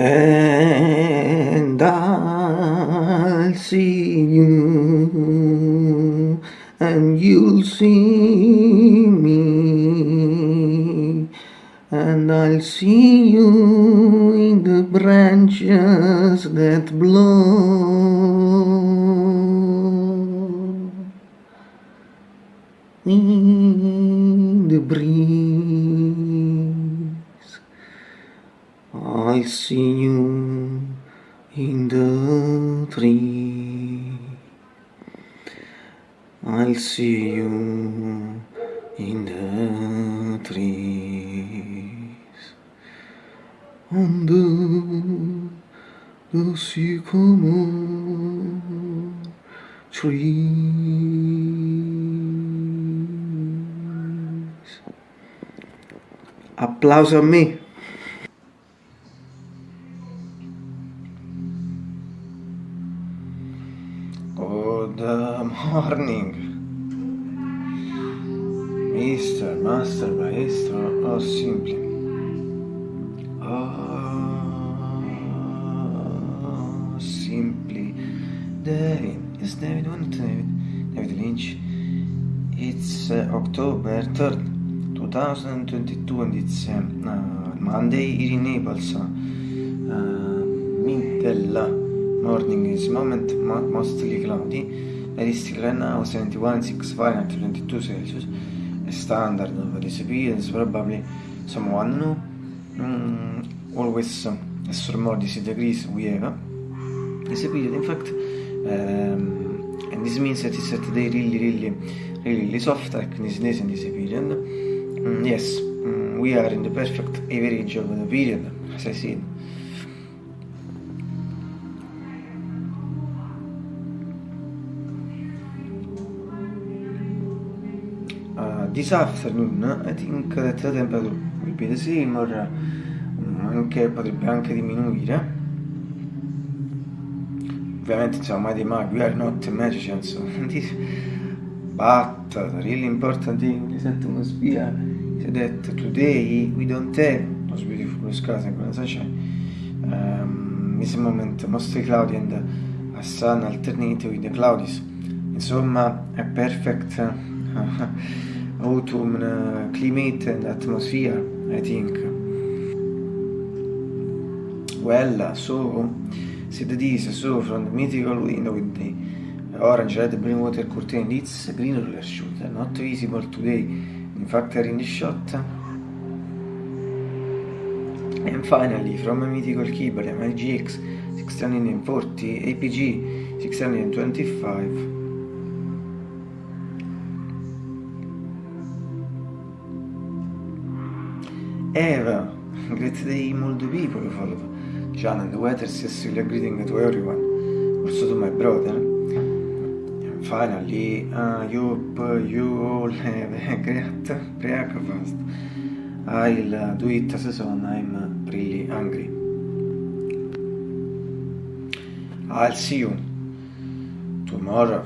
And I'll see you, and you'll see me, and I'll see you in the branches that blow in the breeze. I see you in the tree. I'll see you in the trees. The, the sycamore trees. Applauso a me. Good morning, Mr. Master Maestro or simply. Oh, simply David. Yes, David, one David. David Lynch. It's uh, October 3rd, 2022 and it's uh, Monday in Naples. Uh, middle morning is moment mostly cloudy. Realistic right now 71, 6 Fahrenheit, 22 Celsius. A standard of this is probably someone new. Mm, always uh, as more this degrees we have. This period, in fact, um, and this means that it's today really, really, really soft like this days in this period. Mm, yes, mm, we are in the perfect average of the period, as I said. This afternoon I think that the temperature will be the same or anche, potrebbe anche diminuire. Ovviamente insomma mai mai we are not magicians. But the really important thing in this atmosphere is that today we don't have those beautiful skies and sunshine um, this moment mostly cloudy and a sun alternating with the clouds insomma a perfect autumn uh, climate and atmosphere, I think. Well, so, said this, so from the mythical window with the orange, red, green water curtain, it's green roller shoot, not visible today, in fact in the shot. And finally, from a mythical keyboard, MLGX 640, APG 625, Eva, great day people follow John and the weather says a greeting to everyone, also to my brother. And finally, I hope you all have a great breakfast. I'll do it as soon I'm really hungry. I'll see you tomorrow.